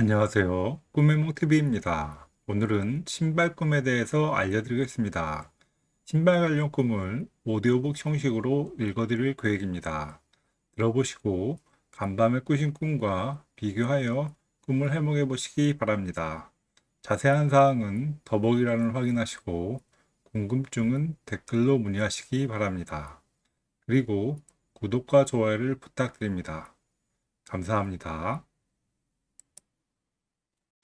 안녕하세요. 꿈의 몽TV입니다. 오늘은 신발 꿈에 대해서 알려드리겠습니다. 신발 관련 꿈을 오디오북 형식으로 읽어드릴 계획입니다. 들어보시고 간밤에 꾸신 꿈과 비교하여 꿈을 해몽해 보시기 바랍니다. 자세한 사항은 더보기란을 확인하시고 궁금증은 댓글로 문의하시기 바랍니다. 그리고 구독과 좋아요를 부탁드립니다. 감사합니다.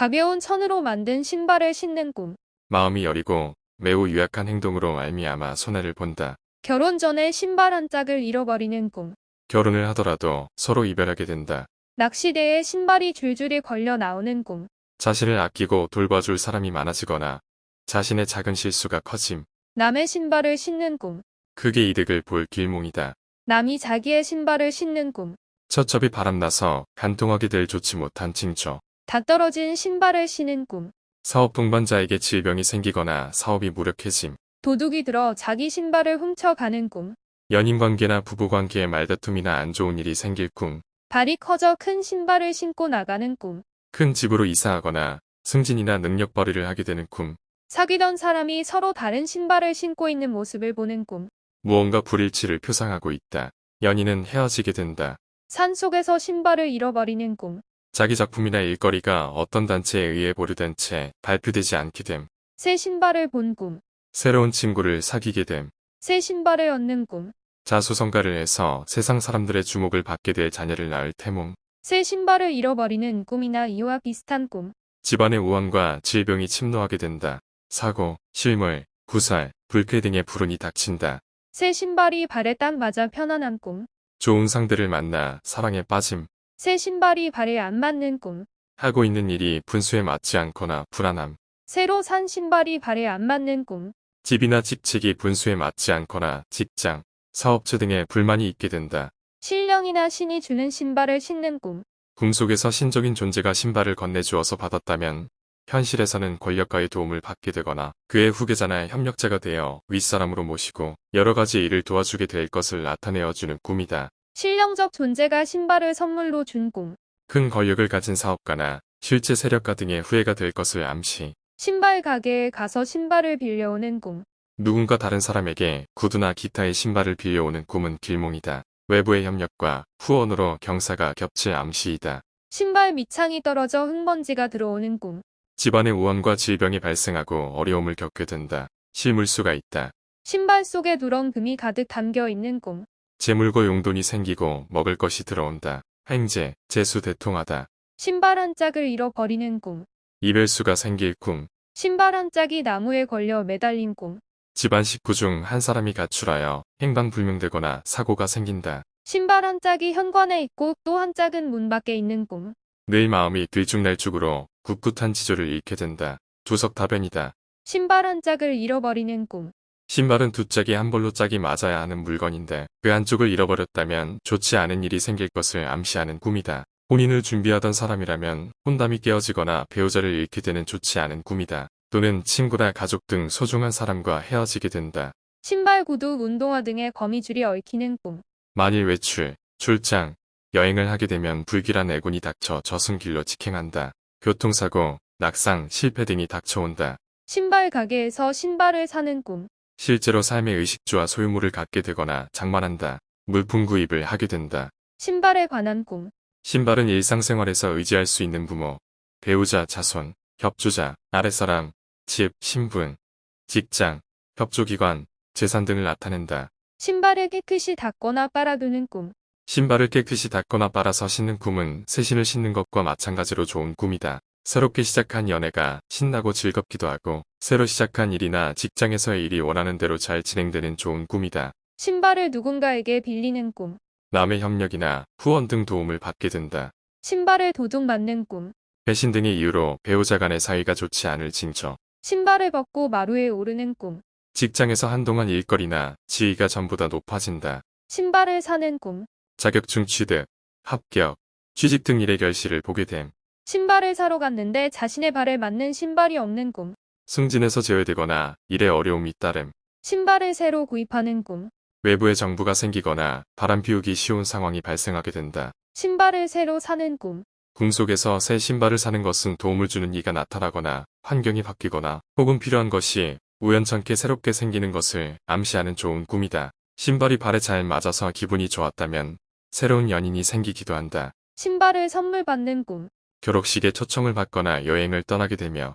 가벼운 천으로 만든 신발을 신는 꿈. 마음이 여리고 매우 유약한 행동으로 말미암아 손해를 본다. 결혼 전에 신발 한 짝을 잃어버리는 꿈. 결혼을 하더라도 서로 이별하게 된다. 낚시대에 신발이 줄줄이 걸려 나오는 꿈. 자신을 아끼고 돌봐줄 사람이 많아지거나 자신의 작은 실수가 커짐. 남의 신발을 신는 꿈. 크게 이득을 볼 길몽이다. 남이 자기의 신발을 신는 꿈. 첫첩이 바람나서 간통하게 될 좋지 못한 징조. 다 떨어진 신발을 신는 꿈. 사업 동반자에게 질병이 생기거나 사업이 무력해짐. 도둑이 들어 자기 신발을 훔쳐가는 꿈. 연인관계나 부부관계에 말다툼이나 안 좋은 일이 생길 꿈. 발이 커져 큰 신발을 신고 나가는 꿈. 큰 집으로 이사하거나 승진이나 능력 발휘를 하게 되는 꿈. 사귀던 사람이 서로 다른 신발을 신고 있는 모습을 보는 꿈. 무언가 불일치를 표상하고 있다. 연인은 헤어지게 된다. 산 속에서 신발을 잃어버리는 꿈. 자기 작품이나 일거리가 어떤 단체에 의해 보류된 채 발표되지 않게 됨. 새 신발을 본 꿈. 새로운 친구를 사귀게 됨. 새 신발을 얻는 꿈. 자수성가를 해서 세상 사람들의 주목을 받게 될 자녀를 낳을 태몽. 새 신발을 잃어버리는 꿈이나 이와 비슷한 꿈. 집안의 우환과 질병이 침노하게 된다. 사고, 실물, 구살, 불쾌 등의 불운이 닥친다. 새 신발이 발에 딱 맞아 편안한 꿈. 좋은 상대를 만나 사랑에 빠짐. 새 신발이 발에 안 맞는 꿈. 하고 있는 일이 분수에 맞지 않거나 불안함. 새로 산 신발이 발에 안 맞는 꿈. 집이나 직책이 분수에 맞지 않거나 직장, 사업체 등에 불만이 있게 된다. 신령이나 신이 주는 신발을 신는 꿈. 꿈속에서 신적인 존재가 신발을 건네주어서 받았다면 현실에서는 권력가의 도움을 받게 되거나 그의 후계자나 협력자가 되어 윗사람으로 모시고 여러 가지 일을 도와주게 될 것을 나타내어 주는 꿈이다. 신령적 존재가 신발을 선물로 준 꿈. 큰 권력을 가진 사업가나 실제 세력가 등의 후예가 될 것을 암시. 신발 가게에 가서 신발을 빌려오는 꿈. 누군가 다른 사람에게 구두나 기타의 신발을 빌려오는 꿈은 길몽이다. 외부의 협력과 후원으로 경사가 겹칠 암시이다. 신발 밑창이 떨어져 흙먼지가 들어오는 꿈. 집안의 우환과 질병이 발생하고 어려움을 겪게 된다. 실물수가 있다. 신발 속에 누런 금이 가득 담겨 있는 꿈. 재물과 용돈이 생기고 먹을 것이 들어온다. 행제, 재수 대통하다. 신발 한 짝을 잃어버리는 꿈. 이별수가 생길 꿈. 신발 한 짝이 나무에 걸려 매달린 꿈. 집안 식구 중 한 사람이 가출하여 행방불명되거나 사고가 생긴다. 신발 한 짝이 현관에 있고 또 한 짝은 문 밖에 있는 꿈. 늘 마음이 들쭉날쭉으로 꿋꿋한 지조를 잃게 된다. 두석다변이다. 신발 한 짝을 잃어버리는 꿈. 신발은 두 짝이 한 벌로 짝이 맞아야 하는 물건인데 그 한쪽을 잃어버렸다면 좋지 않은 일이 생길 것을 암시하는 꿈이다. 혼인을 준비하던 사람이라면 혼담이 깨어지거나 배우자를 잃게 되는 좋지 않은 꿈이다. 또는 친구나 가족 등 소중한 사람과 헤어지게 된다. 신발 구두, 운동화 등의 거미줄이 얽히는 꿈. 만일 외출, 출장, 여행을 하게 되면 불길한 애군이 닥쳐 저승길로 직행한다. 교통사고, 낙상, 실패 등이 닥쳐온다. 신발 가게에서 신발을 사는 꿈. 실제로 삶의 의식주와 소유물을 갖게 되거나 장만한다. 물품 구입을 하게 된다. 신발에 관한 꿈. 신발은 일상생활에서 의지할 수 있는 부모, 배우자, 자손, 협조자, 아랫사람, 집, 신분, 직장, 협조기관, 재산 등을 나타낸다. 신발을 깨끗이 닦거나 빨아두는 꿈. 신발을 깨끗이 닦거나 빨아서 신는 꿈은 새 신을 신는 것과 마찬가지로 좋은 꿈이다. 새롭게 시작한 연애가 신나고 즐겁기도 하고 새로 시작한 일이나 직장에서의 일이 원하는 대로 잘 진행되는 좋은 꿈이다. 신발을 누군가에게 빌리는 꿈. 남의 협력이나 후원 등 도움을 받게 된다. 신발을 도둑 맞는 꿈. 배신 등의 이유로 배우자 간의 사이가 좋지 않을 징조. 신발을 벗고 마루에 오르는 꿈. 직장에서 한동안 일거리나 지위가 전보다 높아진다. 신발을 사는 꿈. 자격증 취득, 합격, 취직 등 일의 결실을 보게 됨. 신발을 사러 갔는데 자신의 발에 맞는 신발이 없는 꿈. 승진에서 제외되거나 일에 어려움이 따름. 신발을 새로 구입하는 꿈. 외부의 정부가 생기거나 바람 피우기 쉬운 상황이 발생하게 된다. 신발을 새로 사는 꿈. 꿈 속에서 새 신발을 사는 것은 도움을 주는 이가 나타나거나 환경이 바뀌거나 혹은 필요한 것이 우연찮게 새롭게 생기는 것을 암시하는 좋은 꿈이다. 신발이 발에 잘 맞아서 기분이 좋았다면 새로운 연인이 생기기도 한다. 신발을 선물 받는 꿈. 결혼식에 초청을 받거나 여행을 떠나게 되며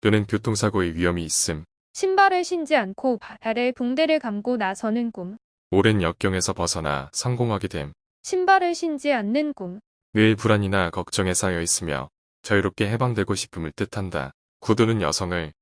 또는 교통사고의 위험이 있음. 신발을 신지 않고 발에 붕대를 감고 나서는 꿈. 오랜 역경에서 벗어나 성공하게 됨. 신발을 신지 않는 꿈. 늘 불안이나 걱정에 쌓여 있으며 자유롭게 해방되고 싶음을 뜻한다. 구두는 여성을,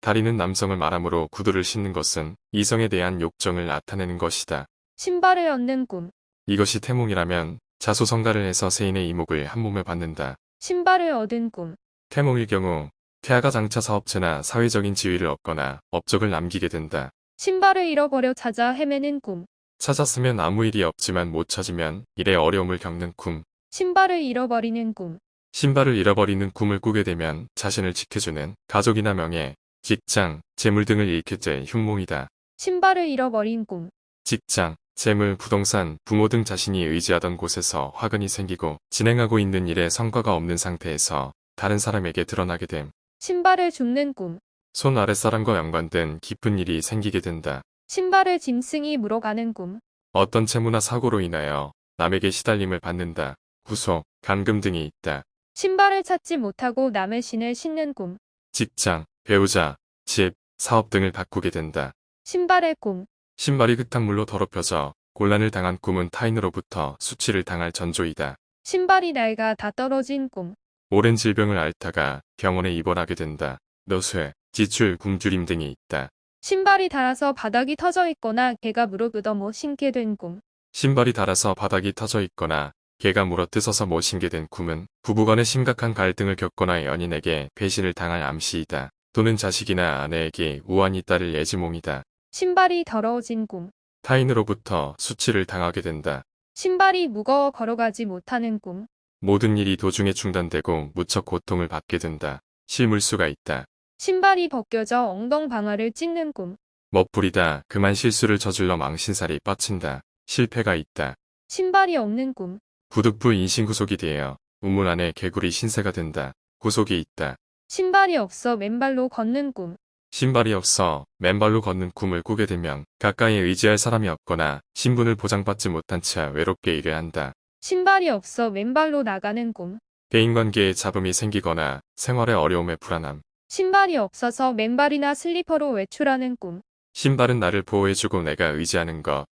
다리는 남성을 말하므로 구두를 신는 것은 이성에 대한 욕정을 나타내는 것이다. 신발을 얻는 꿈. 이것이 태몽이라면 자소성가를 해서 세인의 이목을 한 몸에 받는다. 신발을 얻은 꿈. 태몽일 경우 태아가 장차 사업체나 사회적인 지위를 얻거나 업적을 남기게 된다. 신발을 잃어버려 찾아 헤매는 꿈. 찾았으면 아무 일이 없지만 못 찾으면 일에 어려움을 겪는 꿈. 신발을 잃어버리는 꿈. 신발을 잃어버리는 꿈을 꾸게 되면 자신을 지켜주는 가족이나 명예, 직장, 재물 등을 잃게 될 흉몽이다. 신발을 잃어버린 꿈. 직장, 재물, 부동산, 부모 등 자신이 의지하던 곳에서 화근이 생기고 진행하고 있는 일에 성과가 없는 상태에서 다른 사람에게 드러나게 됨. 신발을 줍는 꿈. 손 아랫사람과 연관된 깊은 일이 생기게 된다. 신발을 짐승이 물어가는 꿈. 어떤 채무나 사고로 인하여 남에게 시달림을 받는다. 구속, 감금 등이 있다. 신발을 찾지 못하고 남의 신을 신는 꿈. 직장, 배우자, 집, 사업 등을 바꾸게 된다. 신발의 꿈. 신발이 흙탕물로 더럽혀져 곤란을 당한 꿈은 타인으로부터 수치를 당할 전조이다. 신발이 낡아 다 떨어진 꿈. 오랜 질병을 앓다가 병원에 입원하게 된다. 노쇠, 지출, 굶주림 등이 있다. 신발이 닳아서 바닥이 터져 있거나 개가 무릎 얻어 신게 된 꿈. 신발이 닳아서 바닥이 터져 있거나 개가 물어뜯어서 모신게 된 꿈은 부부간의 심각한 갈등을 겪거나 연인에게 배신을 당할 암시이다. 또는 자식이나 아내에게 우환이 따를 예지몽이다. 신발이 더러워진 꿈. 타인으로부터 수치를 당하게 된다. 신발이 무거워 걸어가지 못하는 꿈. 모든 일이 도중에 중단되고 무척 고통을 받게 된다. 실물수가 있다. 신발이 벗겨져 엉덩 방아를 찢는 꿈. 멋부리다 그만 실수를 저질러 망신살이 뻗친다. 실패가 있다. 신발이 없는 꿈. 부득부 인신 구속이 되어 우물 안에 개구리 신세가 된다. 구속이 있다. 신발이 없어 맨발로 걷는 꿈. 신발이 없어 맨발로 걷는 꿈을 꾸게 되면 가까이 의지할 사람이 없거나 신분을 보장받지 못한 채 외롭게 일해야 한다. 신발이 없어 맨발로 나가는 꿈. 대인관계에 잡음이 생기거나 생활의 어려움에 불안함. 신발이 없어서 맨발이나 슬리퍼로 외출하는 꿈. 신발은 나를 보호해주고 내가 의지하는 것.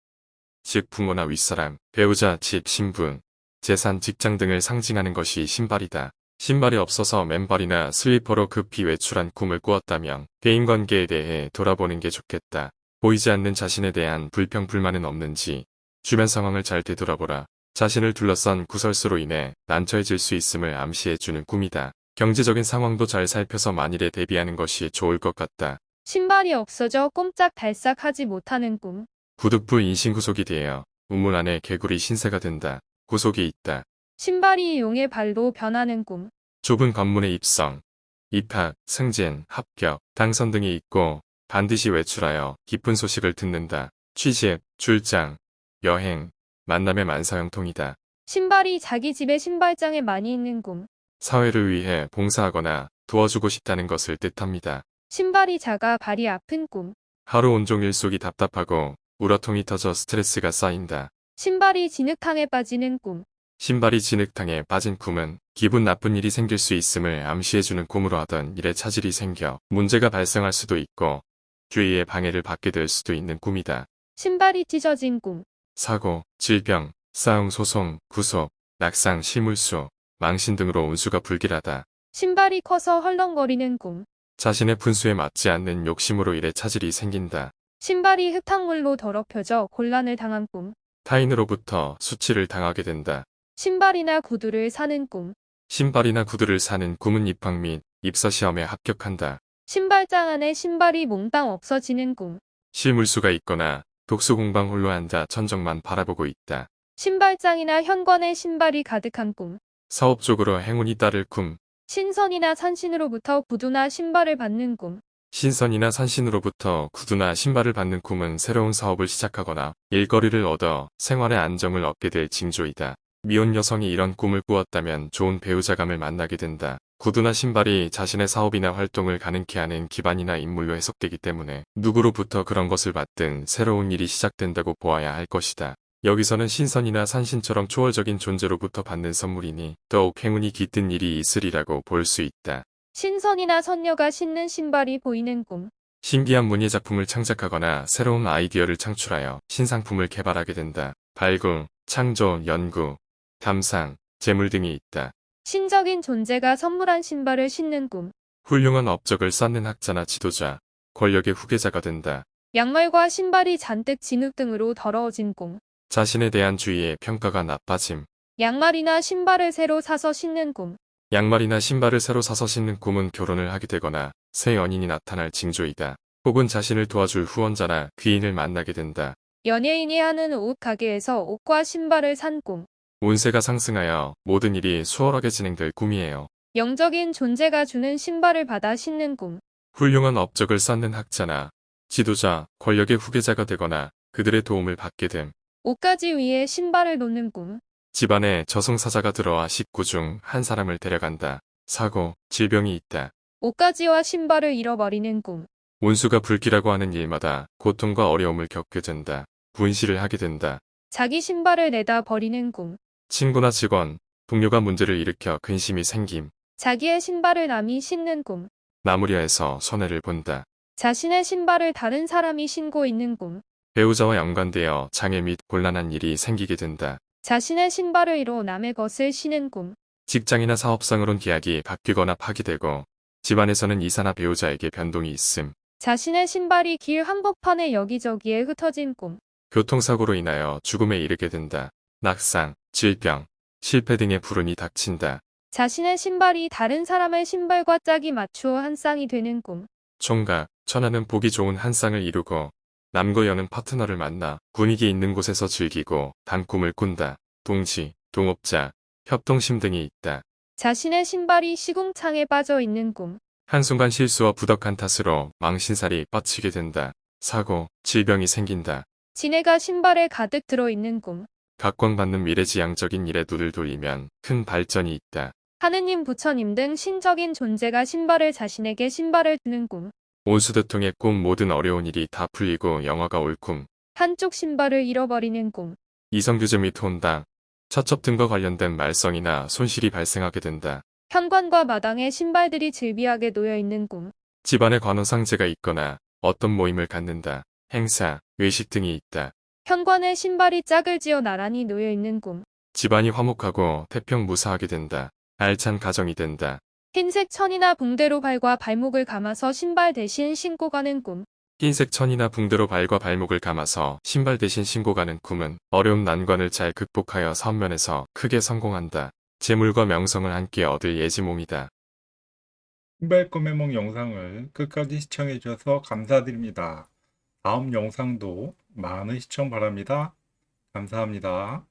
즉 부모나 윗사람, 배우자, 집, 신분, 재산, 직장 등을 상징하는 것이 신발이다. 신발이 없어서 맨발이나 슬리퍼로 급히 외출한 꿈을 꾸었다면 대인관계에 대해 돌아보는 게 좋겠다. 보이지 않는 자신에 대한 불평, 불만은 없는지 주변 상황을 잘 되돌아보라. 자신을 둘러싼 구설수로 인해 난처해질 수 있음을 암시해주는 꿈이다. 경제적인 상황도 잘 살펴서 만일에 대비하는 것이 좋을 것 같다. 신발이 없어져 꼼짝달싹 하지 못하는 꿈. 부득부 인신구속이 되어 우물 안에 개구리 신세가 된다. 구속이 있다. 신발이 용의 발로 변하는 꿈. 좁은 관문에 입성, 입학, 승진, 합격, 당선 등이 있고 반드시 외출하여 기쁜 소식을 듣는다. 취직, 출장, 여행, 만남의 만사형통이다. 신발이 자기 집에 신발장에 많이 있는 꿈. 사회를 위해 봉사하거나 도와주고 싶다는 것을 뜻합니다. 신발이 작아 발이 아픈 꿈. 하루 온종일 속이 답답하고 우라통이 터져 스트레스가 쌓인다. 신발이 진흙탕에 빠지는 꿈. 신발이 진흙탕에 빠진 꿈은 기분 나쁜 일이 생길 수 있음을 암시해주는 꿈으로 하던 일에 차질이 생겨 문제가 발생할 수도 있고 주위에 방해를 받게 될 수도 있는 꿈이다. 신발이 찢어진 꿈. 사고, 질병, 싸움, 소송, 구속, 낙상, 실물수, 망신 등으로 운수가 불길하다. 신발이 커서 헐렁거리는 꿈. 자신의 분수에 맞지 않는 욕심으로 일에 차질이 생긴다. 신발이 흙탕물로 더럽혀져 곤란을 당한 꿈. 타인으로부터 수치를 당하게 된다. 신발이나 구두를 사는 꿈. 신발이나 구두를 사는 꿈은 입학 및 입사 시험에 합격한다. 신발장 안에 신발이 몽땅 없어지는 꿈. 실물수가 있거나 독수 공방 홀로 앉아 천정만 바라보고 있다. 신발장이나 현관에 신발이 가득한 꿈. 사업적으로 행운이 따를 꿈, 신선이나 산신으로부터 구두나 신발을 받는 꿈. 신선이나 산신으로부터 구두나 신발을 받는 꿈은 새로운 사업을 시작하거나 일거리를 얻어 생활의 안정을 얻게 될 징조이다. 미혼 여성이 이런 꿈을 꾸었다면 좋은 배우자감을 만나게 된다. 구두나 신발이 자신의 사업이나 활동을 가능케 하는 기반이나 인물로 해석되기 때문에 누구로부터 그런 것을 받든 새로운 일이 시작된다고 보아야 할 것이다. 여기서는 신선이나 산신처럼 초월적인 존재로부터 받는 선물이니 더욱 행운이 깃든 일이 있으리라고 볼 수 있다. 신선이나 선녀가 신는 신발이 보이는 꿈. 신비한 문예 작품을 창작하거나 새로운 아이디어를 창출하여 신상품을 개발하게 된다. 발굴, 창조, 연구, 감상, 재물 등이 있다. 신적인 존재가 선물한 신발을 신는 꿈. 훌륭한 업적을 쌓는 학자나 지도자, 권력의 후계자가 된다. 양말과 신발이 잔뜩 진흙 등으로 더러워진 꿈. 자신에 대한 주의의 평가가 나빠짐. 양말이나 신발을 새로 사서 신는 꿈. 양말이나 신발을 새로 사서 신는 꿈은 결혼을 하게 되거나 새 연인이 나타날 징조이다. 혹은 자신을 도와줄 후원자나 귀인을 만나게 된다. 연예인이 하는 옷 가게에서 옷과 신발을 산 꿈. 운세가 상승하여 모든 일이 수월하게 진행될 꿈이에요. 영적인 존재가 주는 신발을 받아 신는 꿈. 훌륭한 업적을 쌓는 학자나 지도자, 권력의 후계자가 되거나 그들의 도움을 받게 됨. 옷가지 위에 신발을 놓는 꿈. 집안에 저승사자가 들어와 식구 중 한 사람을 데려간다. 사고, 질병이 있다. 옷가지와 신발을 잃어버리는 꿈. 운수가 불기라고 하는 일마다 고통과 어려움을 겪게 된다. 분실을 하게 된다. 자기 신발을 내다 버리는 꿈. 친구나 직원, 동료가 문제를 일으켜 근심이 생김. 자기의 신발을 남이 신는 꿈. 나무리아에서 손해를 본다. 자신의 신발을 다른 사람이 신고 있는 꿈. 배우자와 연관되어 장애 및 곤란한 일이 생기게 된다. 자신의 신발을 잃어 남의 것을 신은 꿈. 직장이나 사업상으론 계약이 바뀌거나 파기되고 집안에서는 이사나 배우자에게 변동이 있음. 자신의 신발이 길 한복판에 여기저기에 흩어진 꿈. 교통사고로 인하여 죽음에 이르게 된다. 낙상, 질병, 실패 등의 불운이 닥친다. 자신의 신발이 다른 사람의 신발과 짝이 맞추어 한 쌍이 되는 꿈. 총각, 천하는 보기 좋은 한 쌍을 이루고 남과 여는 파트너를 만나 분위기 있는 곳에서 즐기고 단꿈을 꾼다. 동지, 동업자, 협동심 등이 있다. 자신의 신발이 시궁창에 빠져 있는 꿈. 한순간 실수와 부덕한 탓으로 망신살이 뻗치게 된다. 사고, 질병이 생긴다. 지네가 신발에 가득 들어 있는 꿈. 각광받는 미래지향적인 일에 눈을 돌리면 큰 발전이 있다. 하느님, 부처님 등 신적인 존재가 신발을 자신에게 신발을 드는 꿈. 온수대통의 꿈 모든 어려운 일이 다 풀리고 영화가 올 꿈. 한쪽 신발을 잃어버리는 꿈. 이성규제 및 혼당, 처첩 등과 관련된 말썽이나 손실이 발생하게 된다. 현관과 마당에 신발들이 즐비하게 놓여 있는 꿈. 집안에 관원상제가 있거나 어떤 모임을 갖는다. 행사, 외식 등이 있다. 현관에 신발이 짝을 지어 나란히 놓여 있는 꿈. 집안이 화목하고 태평무사하게 된다. 알찬 가정이 된다. 흰색 천이나 붕대로 발과 발목을 감아서 신발 대신 신고 가는 꿈. 흰색 천이나 붕대로 발과 발목을 감아서 신발 대신 신고 가는 꿈은 어려운 난관을 잘 극복하여 사업면에서 크게 성공한다. 재물과 명성을 함께 얻을 예지몽이다. 신발 꿈해몽 영상을 끝까지 시청해 주셔서 감사드립니다. 다음 영상도 많은 시청 바랍니다. 감사합니다.